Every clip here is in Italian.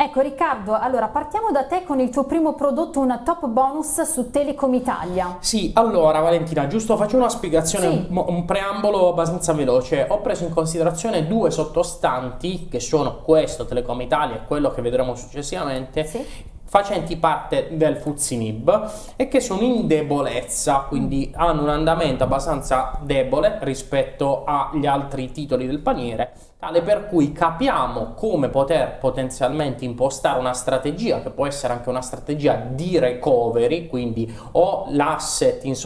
Ecco Riccardo, allora partiamo da te con il tuo primo prodotto, una top bonus su Telecom Italia. Sì, allora Valentina, giusto faccio una spiegazione, Sì. un, un preambolo abbastanza veloce. Ho preso in considerazione due sottostanti, che sono questo, Telecom Italia e quello che vedremo successivamente, Sì. facenti parte del Fuzinib e che sono in debolezza, quindi hanno un andamento abbastanza debole rispetto agli altri titoli del paniere, tale per cui capiamo come poter potenzialmente impostare una strategia, che può essere anche una strategia di recovery, quindi o l'asset in,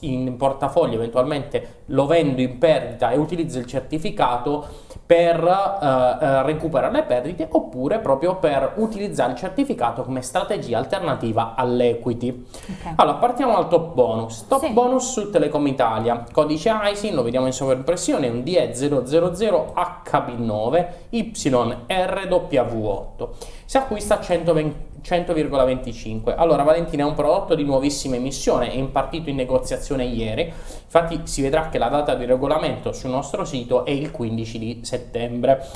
in portafoglio eventualmente lo vendo in perdita e utilizzo il certificato per eh, eh, recuperare le perdite oppure proprio per utilizzare il certificato come strategia alternativa all'equity. Ok. Allora, partiamo dal top bonus. Top Sì. bonus su Telecom Italia. Codice ISIN, lo vediamo in sovraimpressione, è un DE000HB9 YRW8. Si acquista a 120 100,25. Allora, Valentina è un prodotto di nuovissima emissione, è impartito in negoziazione ieri. Infatti si vedrà che la data di regolamento sul nostro sito è il 15 di settembre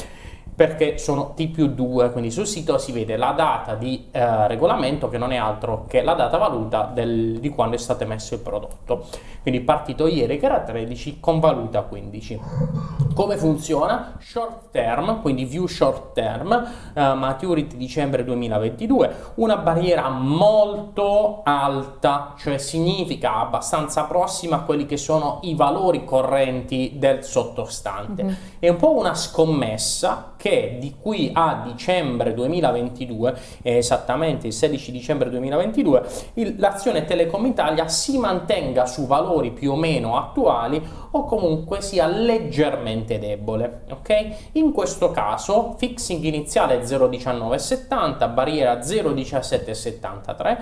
perché sono T più 2, quindi sul sito si vede la data di eh, regolamento che non è altro che la data valuta del- di quando è stato emesso il prodotto. Quindi partito ieri che era 13 con valuta 15. Come funziona? Short term, quindi view short term, eh, maturity dicembre 2022, una barriera molto alta, cioè significa abbastanza prossima a quelli che sono i valori correnti del sottostante. Mhm. È un po' una scommessa che di qui a dicembre 2022, eh, esattamente il 16 dicembre 2022, il- l'azione Telecom Italia si mantenga su valori più o meno attuali o comunque sia leggermente debole. Ok? In questo caso, fixing iniziale 0,1970, barriera 0,1773.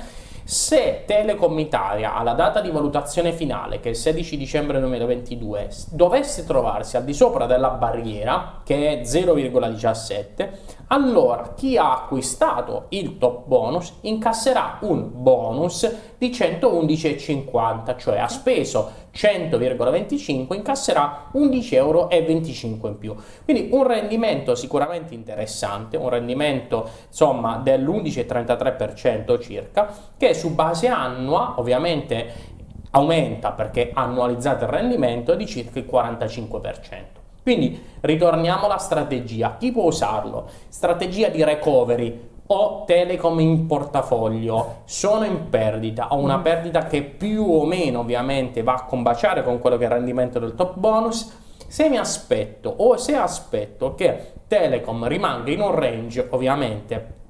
Se Telecom Italia alla data di valutazione finale, che è il 16 dicembre 2022, s- dovesse trovarsi al di sopra della barriera, che è 0,17, allora chi ha acquistato il top bonus incasserà un bonus di 111,50, cioè ha speso 100,25 incasserà 11,25 euro in più. Quindi un rendimento sicuramente interessante, un rendimento insomma dell'11,33% circa, che su base annua ovviamente aumenta perché annualizzate il rendimento di circa il 45%. Quindi ritorniamo alla strategia. Chi può usarlo? Strategia di recovery o Telecom in portafoglio sono in perdita, ho una Mm. perdita che più o meno ovviamente va a combaciare con quello che è il rendimento del top bonus. Se mi aspetto o se aspetto che Telecom rimanga in un range ovviamente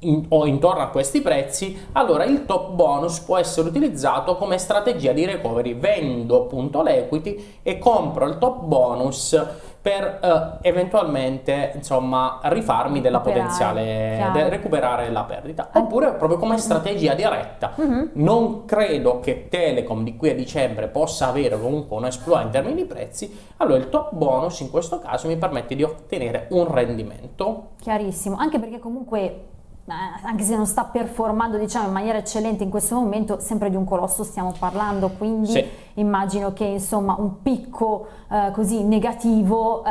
in- o intorno a questi prezzi, allora il top bonus può essere utilizzato come strategia di recovery. Vendo appunto l'equity e compro il top bonus per eh, eventualmente insomma rifarmi della Recuperare, potenziale de- recuperare la perdita. Oppure proprio come strategia diretta. Mhm. non credo che Telecom di qui a dicembre possa avere comunque un exploit in termini di prezzi. Allora il top bonus in questo caso mi permette di ottenere un rendimento. Chiarissimo, anche perché comunque, eh, anche se non sta performando diciamo in maniera eccellente in questo momento, sempre di un colosso stiamo parlando, quindi Sì. Immagino che insomma un picco eh, così negativo eh,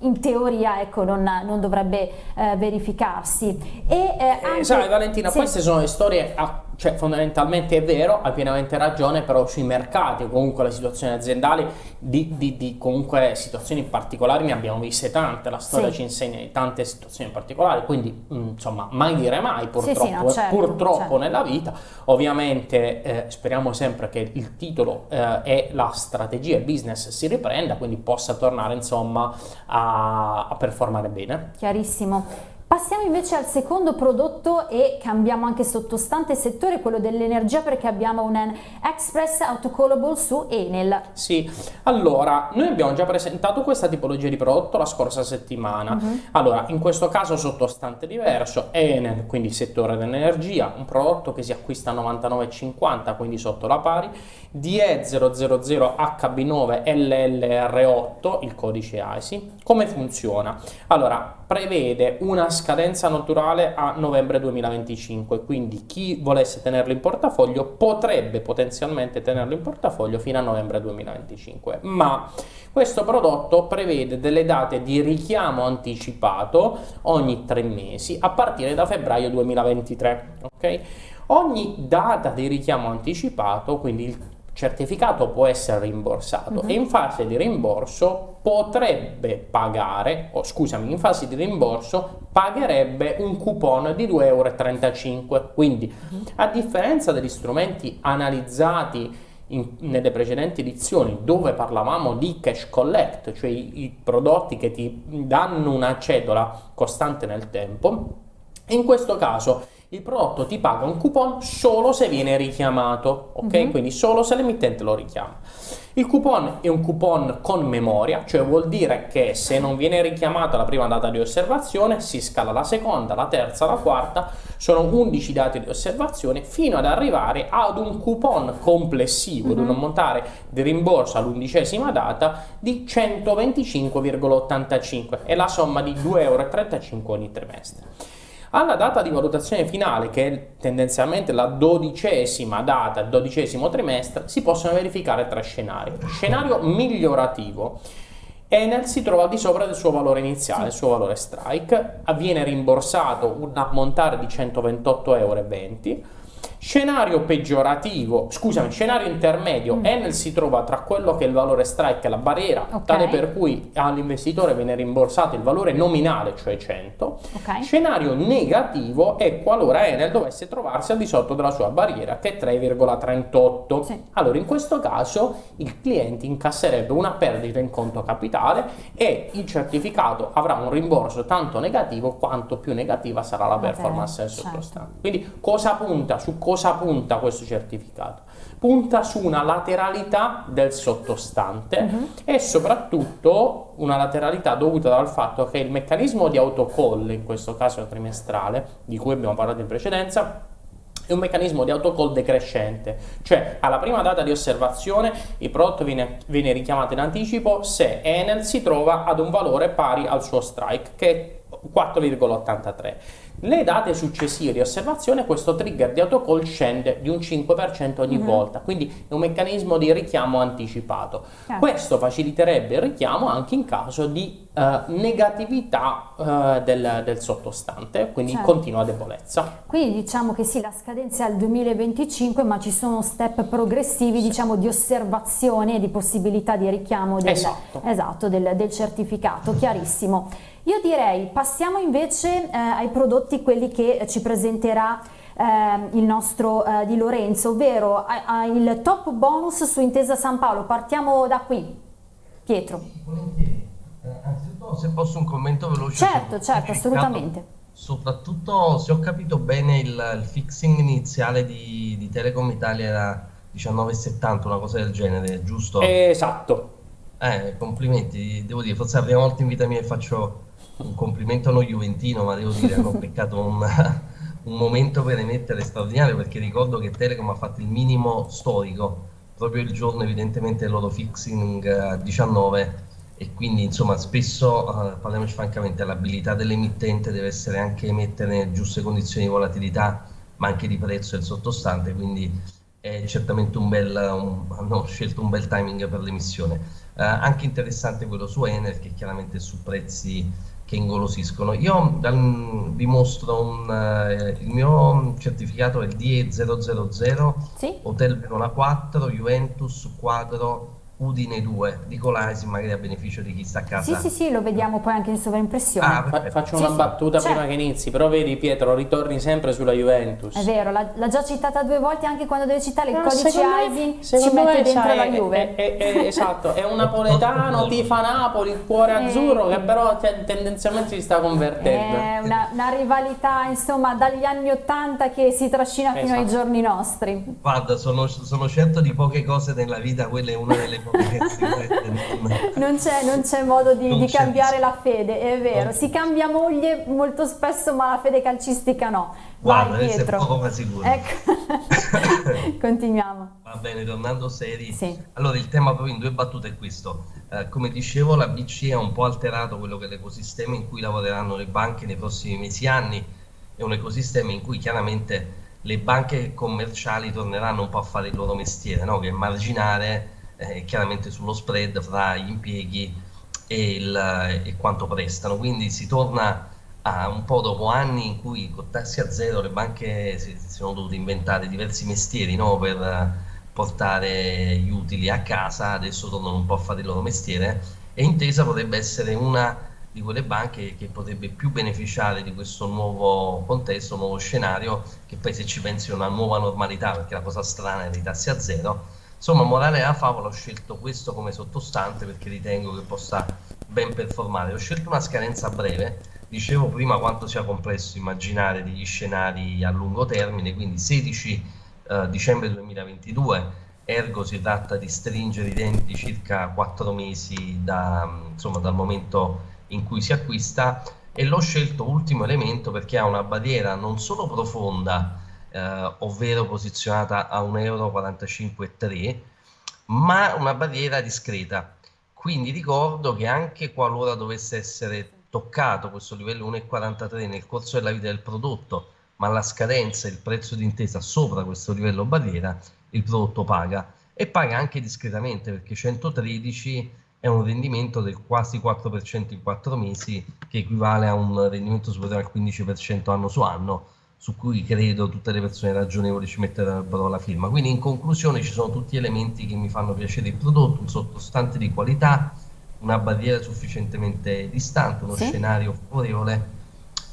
in teoria ecco, non, non dovrebbe eh, verificarsi. E, eh, Eh, anche- sai Valentina, sì. queste sono le storie, ah, cioè fondamentalmente è vero, hai pienamente ragione, però sui mercati comunque le situazioni aziendali di, di- di comunque situazioni particolari ne abbiamo viste tante, la storia Sì. ci insegna di tante situazioni particolari, quindi mh, insomma mai dire mai purtroppo, sì, no, eh, certo, purtroppo certo. nella vita, ovviamente eh, speriamo sempre che il titolo eh, e la strategia il business si riprenda, quindi possa tornare insomma a, a performare bene. Chiarissimo. Passiamo invece al secondo prodotto e cambiamo anche sottostante settore, quello dell'energia, perché abbiamo un Express Autocallable su Enel. Sì, allora, noi abbiamo già presentato questa tipologia di prodotto la scorsa settimana. Mhm. Allora, in questo caso sottostante diverso, Enel, quindi settore dell'energia, un prodotto che si acquista a 99,50, quindi sotto la pari, DE000HB9 LLR8, il codice ISI. Come funziona? Allora, prevede una scadenza naturale a novembre 2025, quindi chi volesse tenerlo in portafoglio potrebbe potenzialmente tenerlo in portafoglio fino a novembre 2025, ma questo prodotto prevede delle date di richiamo anticipato ogni tre mesi a partire da febbraio 2023. Okay? Ogni data di richiamo anticipato, quindi il certificato può essere rimborsato uh-huh. e in fase di rimborso potrebbe pagare, o scusami, in fase di rimborso pagherebbe un coupon di 2,35 euro. Quindi, uh-huh. a differenza degli strumenti analizzati in, nelle precedenti edizioni dove parlavamo di cash collect, cioè i, i prodotti che ti danno una cedola costante nel tempo, in questo caso il prodotto ti paga un coupon solo se viene richiamato, ok? Mm-hmm. Quindi solo se l'emittente lo richiama. Il coupon è un coupon con memoria, cioè vuol dire che se non viene richiamata la prima data di osservazione, si scala la seconda, la terza, la quarta, sono 11 date di osservazione fino ad arrivare ad un coupon complessivo, mm-hmm. ad un ammontare di rimborso all'undicesima data di 125,85 è la somma di 2,35 euro ogni trimestre. Alla data di valutazione finale, che è tendenzialmente la dodicesima data, il dodicesimo trimestre, si possono verificare tre scenari. Scenario migliorativo. Enel si trova al di sopra del suo valore iniziale, il suo valore strike, viene rimborsato un ammontare di 128,20 euro Scenario peggiorativo, scusami, scenario intermedio, mm. Enel si trova tra quello che è il valore strike e la barriera, okay. tale per cui all'investitore viene rimborsato il valore nominale, cioè 100. Okay. Scenario negativo è qualora Enel dovesse trovarsi al di sotto della sua barriera, che è 3,38. Sì. Allora, in questo caso il cliente incasserebbe una perdita in conto capitale e il certificato avrà un rimborso tanto negativo quanto più negativa sarà la performance okay. del sottostante. Certo. Quindi cosa punta su cosa punta questo certificato? Punta su una lateralità del sottostante uh-huh. e soprattutto una lateralità dovuta dal fatto che il meccanismo di autocall, in questo caso trimestrale, di cui abbiamo parlato in precedenza, è un meccanismo di autocall decrescente, cioè alla prima data di osservazione il prodotto viene, viene, richiamato in anticipo se Enel si trova ad un valore pari al suo strike, che è 4,83. Le date successive di osservazione questo trigger di autocall scende di un 5% ogni mm -hmm. volta, quindi è un meccanismo di richiamo anticipato. Certo. Questo faciliterebbe il richiamo anche in caso di uh, negatività uh, del, del, sottostante, quindi certo. continua debolezza. Quindi diciamo che sì, la scadenza è al 2025, ma ci sono step progressivi sì. diciamo, di osservazione e di possibilità di richiamo del, esatto. Esatto, del, del certificato, chiarissimo. Io direi passiamo invece eh, ai prodotti quelli che ci presenterà eh, il nostro eh, Di Lorenzo, ovvero il top bonus su Intesa San Paolo. Partiamo da qui. Pietro. Eh, anzitutto se posso un commento veloce. Certo, certo, assolutamente. Soprattutto se ho capito bene il, il fixing iniziale di, di, Telecom Italia era 19,70, una cosa del genere, giusto? Esatto. Eh, complimenti, devo dire, forse è la prima volta in vita mia che faccio un complimento a uno Juventino, ma devo dire hanno beccato un, un momento per emettere straordinario perché ricordo che Telecom ha fatto il minimo storico proprio il giorno evidentemente del loro fixing a 19 e quindi insomma spesso, uh, parliamoci francamente, l'abilità dell'emittente deve essere anche emettere nelle giuste condizioni di volatilità ma anche di prezzo del sottostante, quindi è certamente un bel, un, hanno scelto un bel timing per l'emissione. Uh, anche interessante quello su Enel che chiaramente su prezzi che ingolosiscono. Io dal, vi mostro un, eh, il mio certificato è il DE000 sì? Hotel Verona 4 Juventus quadro Udine 2 di Colasi magari a beneficio di chi sta a casa. Sì, sì, sì, lo vediamo poi anche in sovraimpressione. Ah, faccio una sì, battuta sì, prima certo. che inizi, però vedi Pietro, ritorni sempre sulla Juventus. È vero, l'ha già citata due volte anche quando deve citare il no, codice ISIN ci mette dentro la Juve. È, è, è, esatto, è un napoletano, tifa Napoli, il cuore eh. azzurro che però tendenzialmente si sta convertendo. È una, una rivalità insomma dagli anni Ottanta che si trascina fino esatto. ai giorni nostri. Guarda, sono, sono certo di poche cose nella vita, quella è una delle non c'è, non c'è modo di, di cambiare la fede, è vero. Si cambia moglie molto spesso, ma la fede calcistica no. Guarda, Pietro. È poco ma sicuro. Ecco. Continuiamo. Va bene, tornando seri. Sì. Allora, il tema proprio in due battute è questo. Eh, come dicevo, la BCE ha un po' alterato quello che è l'ecosistema in cui lavoreranno le banche nei prossimi mesi e anni. È un ecosistema in cui chiaramente le banche commerciali torneranno un po' a fare il loro mestiere, no? che è marginare eh, chiaramente sullo spread fra gli impieghi e, il, e quanto prestano. Quindi si torna a un po' dopo anni in cui con tassi a zero le banche si, si sono dovute inventare diversi mestieri no? per portare gli utili a casa, adesso tornano un po' a fare il loro mestiere e Intesa potrebbe essere una di quelle banche che potrebbe più beneficiare di questo nuovo contesto, nuovo scenario, che poi se ci pensi è una nuova normalità, perché la cosa strana è dei tassi a zero. Insomma, morale della favola, ho scelto questo come sottostante perché ritengo che possa ben performare. Ho scelto una scadenza breve, dicevo prima quanto sia complesso immaginare degli scenari a lungo termine, quindi 16 eh, dicembre 2022, ergo si tratta di stringere i denti circa 4 mesi da, insomma, dal momento in cui si acquista. E l'ho scelto ultimo elemento perché ha una barriera non solo profonda, eh, ovvero posizionata a 1,45 euro, ma una barriera discreta. Quindi ricordo che anche qualora dovesse essere toccato questo livello 1,43 nel corso della vita del prodotto, ma la scadenza il prezzo d'intesa sopra questo livello barriera, il prodotto paga e paga anche discretamente perché 113 è un rendimento del quasi 4% in 4 mesi, che equivale a un rendimento superiore al 15% anno su anno, su cui credo tutte le persone ragionevoli ci metterebbero la firma. Quindi in conclusione ci sono tutti elementi che mi fanno piacere il prodotto, un sottostante di qualità, una barriera sufficientemente distante, uno sì. scenario favorevole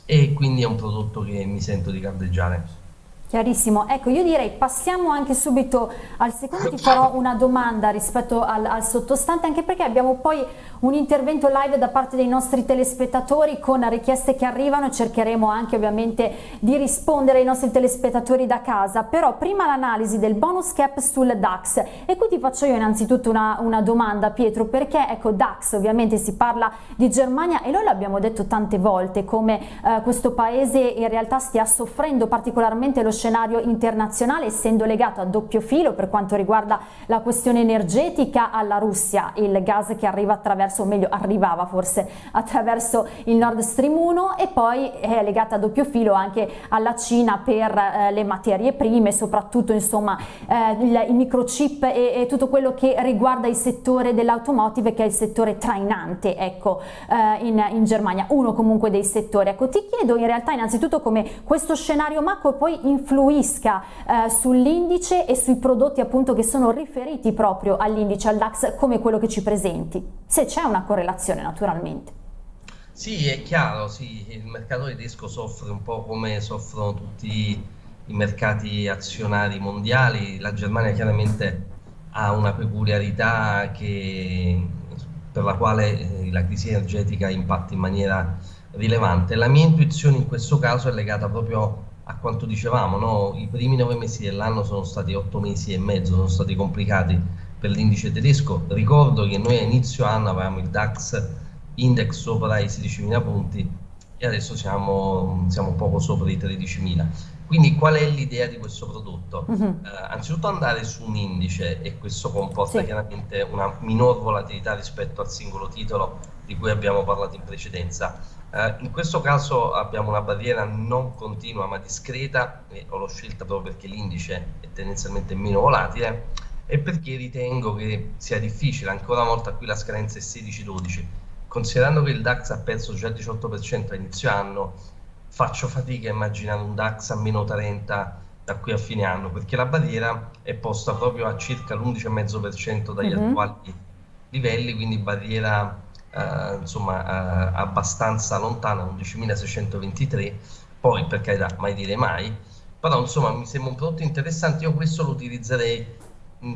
e quindi è un prodotto che mi sento di caldeggiare. Chiarissimo, ecco io direi passiamo anche subito al secondo, ti farò una domanda rispetto al, al, sottostante anche perché abbiamo poi un intervento live da parte dei nostri telespettatori con richieste che arrivano, cercheremo anche ovviamente di rispondere ai nostri telespettatori da casa, però prima l'analisi del bonus cap sul DAX. E qui ti faccio io innanzitutto una, una domanda Pietro perché ecco DAX ovviamente si parla di Germania e noi l'abbiamo detto tante volte come eh, questo paese in realtà stia soffrendo particolarmente lo scenario internazionale essendo legato a doppio filo per quanto riguarda la questione energetica alla Russia, il gas che arriva attraverso, o meglio arrivava forse attraverso il Nord Stream 1 e poi è legata a doppio filo anche alla Cina per eh, le materie prime, soprattutto insomma eh, il, i microchip e, e, tutto quello che riguarda il settore dell'automotive che è il settore trainante ecco eh, in, in Germania, uno comunque dei settori. Ecco ti chiedo in realtà innanzitutto come questo scenario macro poi influisca eh, sull'indice e sui prodotti appunto che sono riferiti proprio all'indice, al DAX come quello che ci presenti, se c'è una correlazione naturalmente. Sì, è chiaro, sì, il mercato tedesco soffre un po' come soffrono tutti i mercati azionari mondiali, la Germania chiaramente ha una peculiarità che, per la quale eh, la crisi energetica impatta in maniera rilevante. La mia intuizione in questo caso è legata proprio a quanto dicevamo, no? i primi nove mesi dell'anno sono stati otto mesi e mezzo, sono stati complicati per l'indice tedesco. Ricordo che noi a inizio anno avevamo il DAX index sopra i 16.000 punti e adesso siamo, siamo poco sopra i 13.000. Quindi qual è l'idea di questo prodotto? Uh -huh. eh, anzitutto andare su un indice e questo comporta sì. chiaramente una minor volatilità rispetto al singolo titolo di cui abbiamo parlato in precedenza eh, in questo caso abbiamo una barriera non continua ma discreta, e ho l'ho scelta proprio perché l'indice è tendenzialmente meno volatile e perché ritengo che sia difficile, ancora una volta qui la scadenza è 16-12, considerando che il DAX ha perso già il 18% a inizio anno, faccio fatica a immaginare un DAX a meno 30 da qui a fine anno, perché la barriera è posta proprio a circa l'11,5% dagli mm -hmm. attuali livelli, quindi barriera eh, insomma eh, abbastanza lontana, 11.623, poi per carità mai dire mai, però insomma mi sembra un prodotto interessante, io questo lo utilizzerei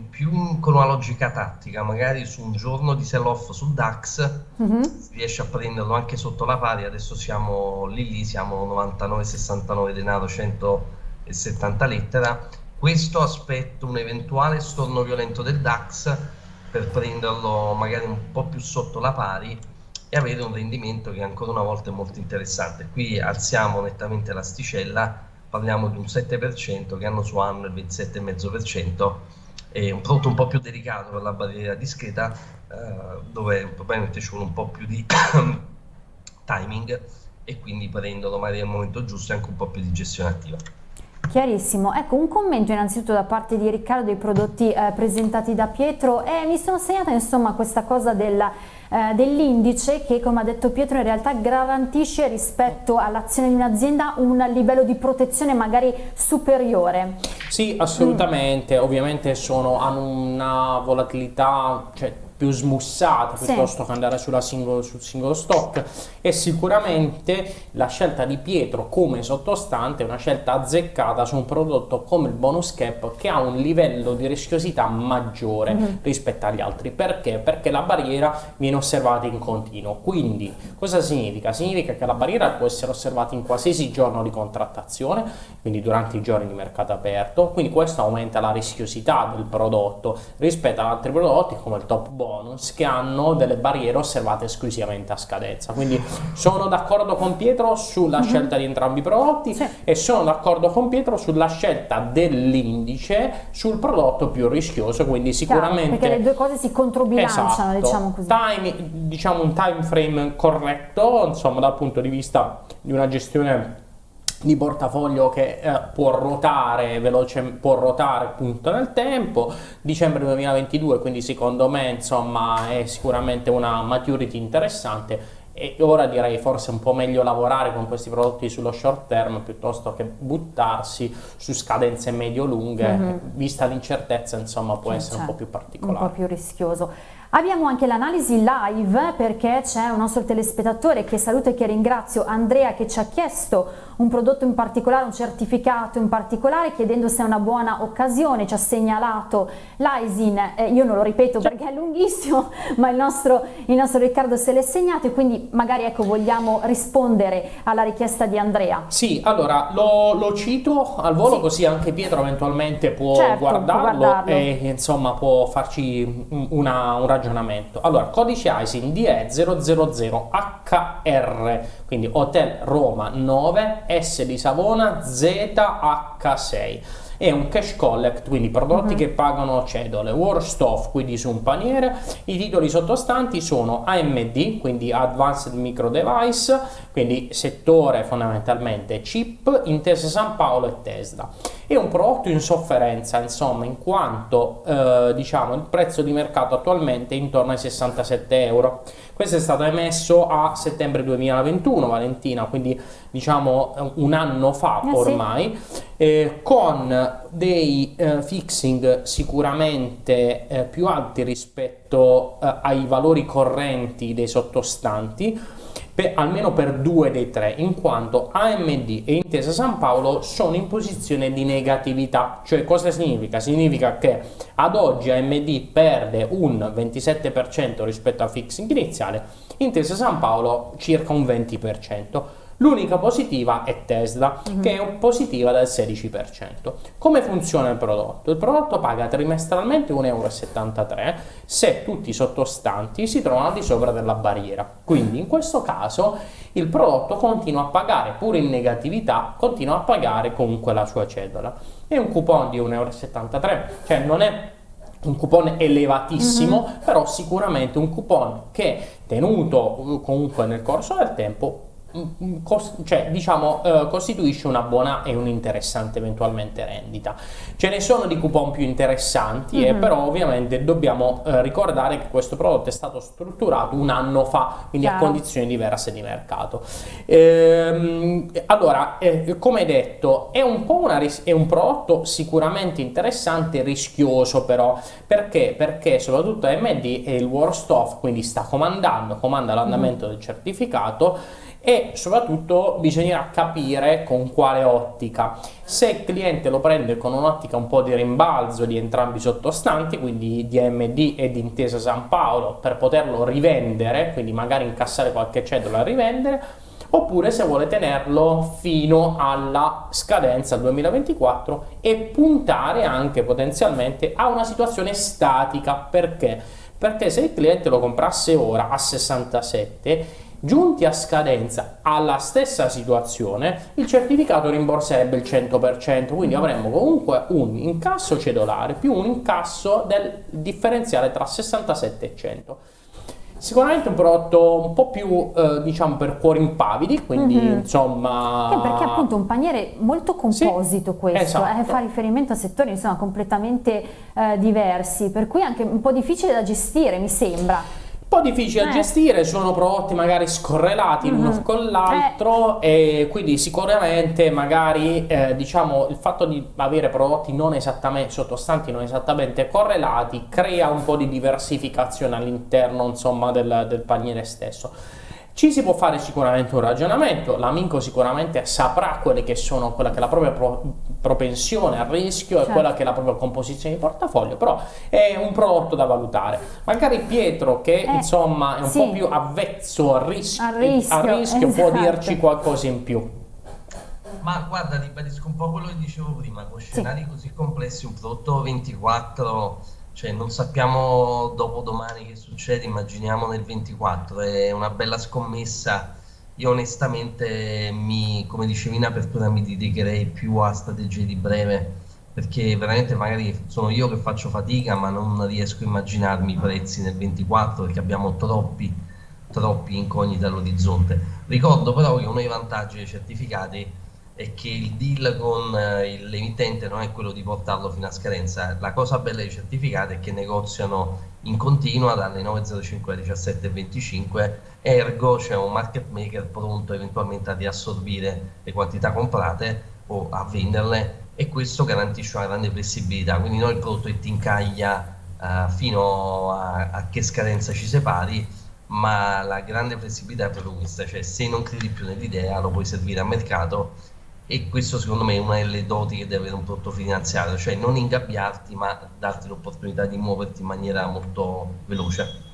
più con una logica tattica, magari su un giorno di sell-off sul DAX, mm-hmm. si riesce a prenderlo anche sotto la pari, adesso siamo lì lì, siamo 99,69 denaro, 170 lettera, questo aspetto un eventuale storno violento del DAX per prenderlo magari un po' più sotto la pari e avere un rendimento che ancora una volta è molto interessante. Qui alziamo nettamente l'asticella parliamo di un 7% che hanno su anno il 27,5%, è un prodotto un po' più delicato per la barriera discreta, eh, dove probabilmente ci vuole un po' più di timing e quindi prenderlo magari al momento giusto e anche un po' più di gestione attiva. Chiarissimo, ecco un commento innanzitutto da parte di Riccardo dei prodotti eh, presentati da Pietro e mi sono segnata insomma questa cosa della, eh, dell'indice che come ha detto Pietro in realtà garantisce rispetto all'azione di un'azienda un livello di protezione magari superiore. Sì assolutamente, mm. ovviamente sono, hanno una volatilità, cioè più smussata piuttosto sì. che andare singolo, sul singolo stock e sicuramente la scelta di Pietro come sottostante è una scelta azzeccata su un prodotto come il bonus cap che ha un livello di rischiosità maggiore mm -hmm. rispetto agli altri perché? perché la barriera viene osservata in continuo quindi cosa significa? significa che la barriera può essere osservata in qualsiasi giorno di contrattazione quindi durante i giorni di mercato aperto quindi questo aumenta la rischiosità del prodotto rispetto ad altri prodotti come il top bonus bonus che hanno delle barriere osservate esclusivamente a scadenza. Quindi sono d'accordo con Pietro sulla mm -hmm. scelta di entrambi i prodotti sì. e sono d'accordo con Pietro sulla scelta dell'indice sul prodotto più rischioso, quindi sicuramente... Chiaro, perché le due cose si controbilanciano, esatto. diciamo così. Time, diciamo un time frame corretto, insomma dal punto di vista di una gestione di portafoglio che eh, può ruotare veloce, può ruotare appunto nel tempo, dicembre 2022 quindi secondo me insomma è sicuramente una maturity interessante e ora direi forse un po' meglio lavorare con questi prodotti sullo short term piuttosto che buttarsi su scadenze medio-lunghe, mm -hmm. vista l'incertezza insomma può essere un po' più particolare. Un po' più rischioso. Abbiamo anche l'analisi live perché c'è un nostro telespettatore che saluto e che ringrazio, Andrea, che ci ha chiesto un prodotto in particolare, un certificato in particolare, chiedendo se è una buona occasione, ci ha segnalato l'ISIN, eh, io non lo ripeto perché è lunghissimo, ma il nostro, il nostro Riccardo se l'è segnato e quindi magari ecco, vogliamo rispondere alla richiesta di Andrea. Sì, allora lo, lo cito al volo sì. così anche Pietro eventualmente può, certo, guardarlo, può guardarlo, e insomma può farci una, un ragionamento. Allora, codice ISIN DE000HR, quindi Hotel Roma 9 S di Savona ZH6 è un cash collect, quindi prodotti uh mhm. -huh. che pagano cedole, worst off, quindi su un paniere, i titoli sottostanti sono AMD, quindi Advanced Micro Device, quindi settore fondamentalmente chip, Intesa San Paolo e Tesla. È un prodotto in sofferenza, insomma, in quanto eh, diciamo il prezzo di mercato attualmente è intorno ai 67 euro. Questo è stato emesso a settembre 2021, Valentina, quindi diciamo un anno fa eh ormai, sì. eh, con dei eh, fixing sicuramente eh, più alti rispetto eh, ai valori correnti dei sottostanti, per, almeno per due dei tre, in quanto AMD e Intesa San Paolo sono in posizione di negatività. Cioè cosa significa? Significa che ad oggi AMD perde un 27% rispetto al fixing iniziale, Intesa San Paolo circa un 20%. L'unica positiva è Tesla, mm -hmm. che è positiva del 16%. Come funziona il prodotto? Il prodotto paga trimestralmente 1,73 euro se tutti i sottostanti si trovano al di sopra della barriera. Quindi in questo caso il prodotto continua a pagare, pure in negatività, continua a pagare comunque la sua cedola. È un coupon di 1,73 euro, cioè non è un coupon elevatissimo, mm -hmm. però sicuramente un coupon che tenuto comunque nel corso del tempo cioè, diciamo, eh, costituisce una buona e un'interessante eventualmente rendita. Ce ne sono di coupon più interessanti, mm -hmm. eh, però ovviamente dobbiamo eh, ricordare che questo prodotto è stato strutturato un anno fa, quindi Chiaro. a condizioni diverse di mercato. Ehm, allora, eh, come detto, è un, po una è un prodotto sicuramente interessante, rischioso però, perché? Perché soprattutto AMD è il worst off, quindi sta comandando, comanda l'andamento mm -hmm. del certificato, e soprattutto bisognerà capire con quale ottica. Se il cliente lo prende con un'ottica un po' di rimbalzo di entrambi i sottostanti, quindi di AMD e di Intesa San Paolo, per poterlo rivendere, quindi magari incassare qualche cedola e rivendere, oppure se vuole tenerlo fino alla scadenza 2024 e puntare anche potenzialmente a una situazione statica. Perché? Perché se il cliente lo comprasse ora a 67 Giunti a scadenza alla stessa situazione, il certificato rimborserebbe il 100%, quindi avremmo comunque un incasso cedolare più un incasso del differenziale tra 67 e 100. Sicuramente un prodotto un po' più eh, diciamo per cuori impavidi, quindi mm -hmm. insomma... Eh, perché appunto un paniere molto composito sì, questo, esatto. eh, fa riferimento a settori insomma completamente eh, diversi, per cui anche un po' difficile da gestire mi sembra po' difficile da eh. gestire, sono prodotti magari scorrelati mm -hmm. l'uno con l'altro eh. e quindi sicuramente magari eh, diciamo il fatto di avere prodotti non esattamente sottostanti non esattamente correlati crea un po' di diversificazione all'interno insomma del, del paniere stesso. Ci si può fare sicuramente un ragionamento, l'amico sicuramente saprà quelle che sono, quella che è la propria pro, propensione al rischio certo. e quella che è la propria composizione di portafoglio, però è un prodotto da valutare. Magari Pietro che eh, insomma è un sì. po' più avvezzo al rischio, al rischio, al rischio esatto. può dirci qualcosa in più. Ma guarda, ribadisco un po' quello che dicevo prima, con scenari sì. così complessi, un prodotto 24 cioè non sappiamo dopo domani che succede, immaginiamo nel 24, è una bella scommessa. Io onestamente, mi, come dicevi in apertura, mi dedicherei più a strategie di breve, perché veramente magari sono io che faccio fatica, ma non riesco a immaginarmi i prezzi nel 24 perché abbiamo troppi, troppi incogniti all'orizzonte. Ricordo però che uno dei vantaggi dei certificati è che il deal con eh, l'emittente non è quello di portarlo fino a scadenza. La cosa bella dei certificati è che negoziano in continua dalle 9.05 alle 17.25, ergo c'è un market maker pronto eventualmente a riassorbire le quantità comprate o a venderle e questo garantisce una grande flessibilità. Quindi noi il prodotto è ti incaglia uh, fino a, a che scadenza ci separi ma la grande flessibilità è proprio questa, cioè se non credi più nell'idea lo puoi servire a mercato e questo secondo me è una delle doti che deve avere un prodotto finanziario, cioè non ingabbiarti ma darti l'opportunità di muoverti in maniera molto veloce.